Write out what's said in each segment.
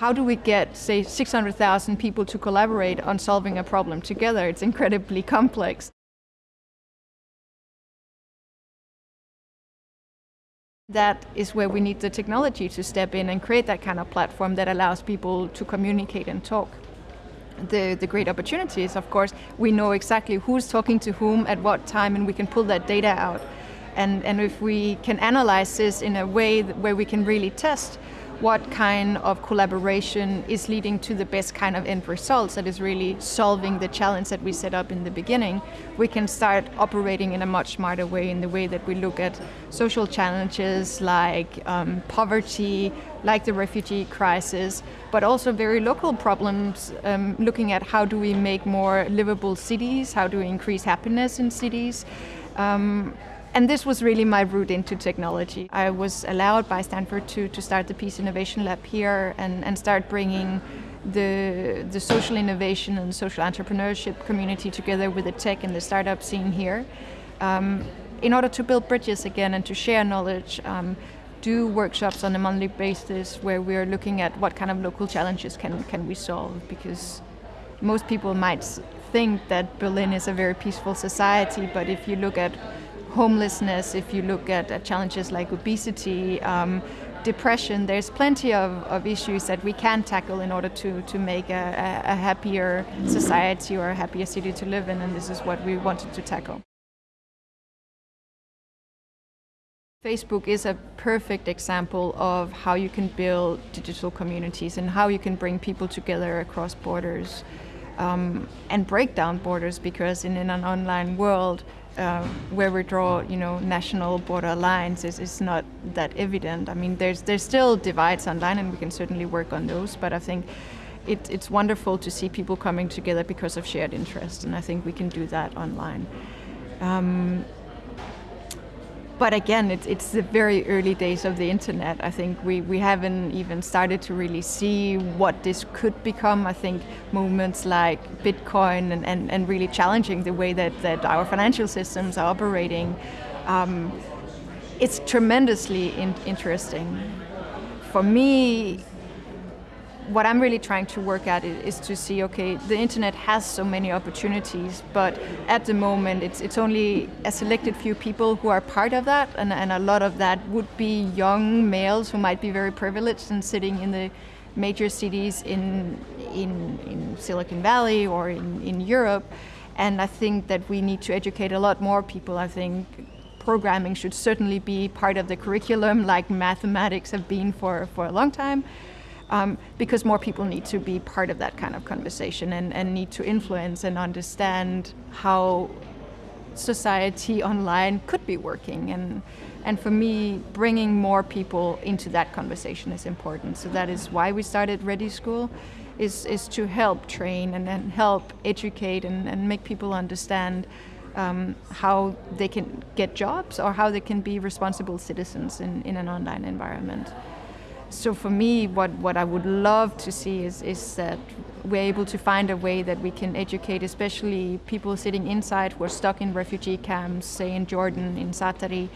How do we get, say, 600,000 people to collaborate on solving a problem together? It's incredibly complex. That is where we need the technology to step in and create that kind of platform that allows people to communicate and talk. The, the great opportunity is, of course, we know exactly who's talking to whom at what time and we can pull that data out. And, and if we can analyze this in a way where we can really test what kind of collaboration is leading to the best kind of end results that is really solving the challenge that we set up in the beginning, we can start operating in a much smarter way in the way that we look at social challenges like um, poverty, like the refugee crisis, but also very local problems, um, looking at how do we make more livable cities, how do we increase happiness in cities, um, and this was really my route into technology. I was allowed by Stanford to, to start the Peace Innovation Lab here and, and start bringing the, the social innovation and social entrepreneurship community together with the tech and the startup scene here. Um, in order to build bridges again and to share knowledge, um, do workshops on a monthly basis where we're looking at what kind of local challenges can, can we solve because most people might think that Berlin is a very peaceful society, but if you look at homelessness, if you look at, at challenges like obesity, um, depression, there's plenty of, of issues that we can tackle in order to, to make a, a happier society or a happier city to live in, and this is what we wanted to tackle. Facebook is a perfect example of how you can build digital communities and how you can bring people together across borders um, and break down borders because in, in an online world, uh, where we draw, you know, national border lines is, is not that evident. I mean, there's there's still divides online, and we can certainly work on those. But I think it, it's wonderful to see people coming together because of shared interest, and I think we can do that online. Um, but again, it's, it's the very early days of the internet. I think we, we haven't even started to really see what this could become. I think movements like Bitcoin and, and, and really challenging the way that, that our financial systems are operating, um, it's tremendously in interesting. For me, what I'm really trying to work at is to see, okay, the internet has so many opportunities, but at the moment it's, it's only a selected few people who are part of that, and, and a lot of that would be young males who might be very privileged and sitting in the major cities in, in, in Silicon Valley or in, in Europe. And I think that we need to educate a lot more people. I think programming should certainly be part of the curriculum like mathematics have been for, for a long time um, because more people need to be part of that kind of conversation and, and need to influence and understand how society online could be working. And, and for me, bringing more people into that conversation is important. So that is why we started ReDI School, is, is to help train and, and help educate and, and make people understand um, how they can get jobs or how they can be responsible citizens in, in an online environment. So for me, what, what I would love to see is, is that we're able to find a way that we can educate, especially people sitting inside who are stuck in refugee camps, say in Jordan, in Zaatari,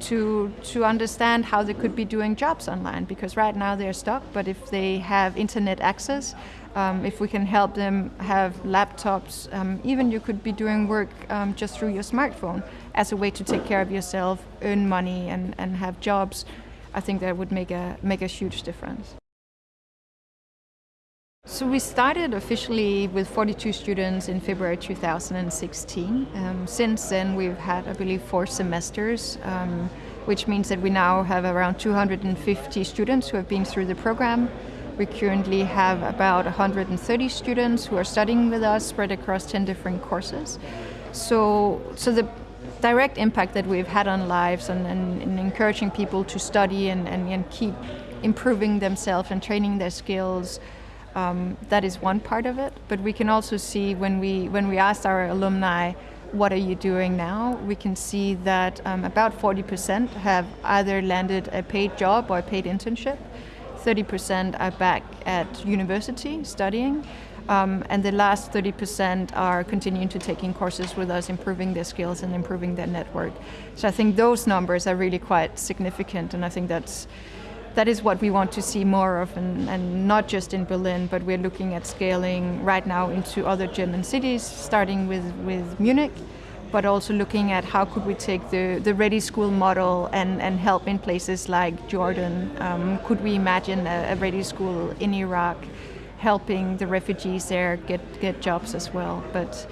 to, to understand how they could be doing jobs online. Because right now they're stuck, but if they have internet access, um, if we can help them have laptops, um, even you could be doing work um, just through your smartphone as a way to take care of yourself, earn money and, and have jobs I think that would make a, make a huge difference. So we started officially with 42 students in February 2016. Um, since then we've had, I believe, four semesters, um, which means that we now have around 250 students who have been through the program. We currently have about 130 students who are studying with us, spread across 10 different courses. So, so the direct impact that we've had on lives and, and, and encouraging people to study and, and, and, keep improving themselves and training their skills, um, that is one part of it. But we can also see when we, when we asked our alumni, what are you doing now? We can see that um, about 40% have either landed a paid job or a paid internship. 30% are back at university studying. Um, and the last 30% are continuing to taking courses with us, improving their skills and improving their network. So I think those numbers are really quite significant, and I think that's that is what we want to see more of, and, and, not just in Berlin, but we're looking at scaling right now into other German cities, starting with, with Munich, but also looking at how could we take the, the ReDI School model and, and help in places like Jordan. Um, could we imagine a, a ReDI School in Iraq helping the refugees there get, get jobs as well? But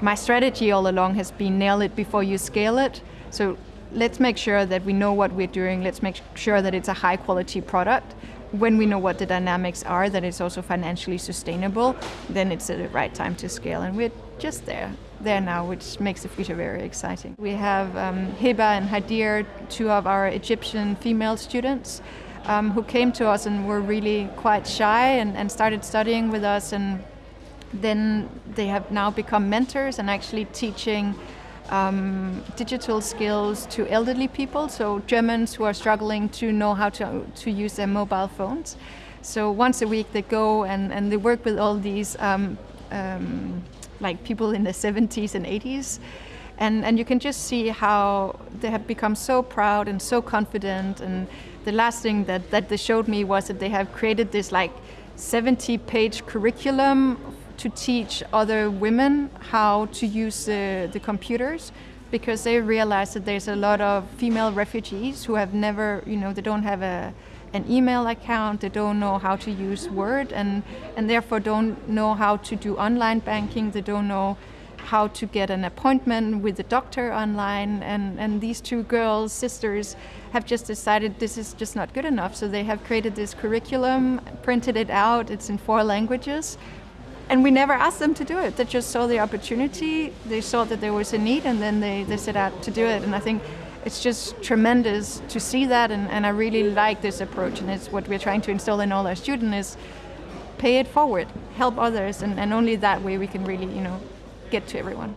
my strategy all along has been nail it before you scale it. So let's make sure that we know what we're doing. Let's make sure that it's a high quality product. When we know what the dynamics are, that it's also financially sustainable, then it's the right time to scale. And we're just there, there now, which makes the future very exciting. We have um, Hiba and Hadir, two of our Egyptian female students, um, who came to us and were really quite shy and, and started studying with us. And then they have now become mentors and actually teaching um, digital skills to elderly people, so Germans who are struggling to know how to, to use their mobile phones. So once a week they go and, and they work with all these um, um, like people in the 70s and 80s. And, and you can just see how they have become so proud and so confident. And the last thing that, that they showed me was that they have created this like 70 page curriculum to teach other women how to use the, the computers because they realize that there's a lot of female refugees who have never, you know, they don't have a, an email account, they don't know how to use Word, and, and therefore don't know how to do online banking, they don't know how to get an appointment with the doctor online. And, and these two girls, sisters, have just decided this is just not good enough. So they have created this curriculum, printed it out, it's in four languages, and we never asked them to do it. They just saw the opportunity, they saw that there was a need, and then they, they set out to do it. And I think it's just tremendous to see that, and, and I really like this approach. And it's what we're trying to instill in all our students is pay it forward, help others, and, and only that way we can really, you know, get to everyone.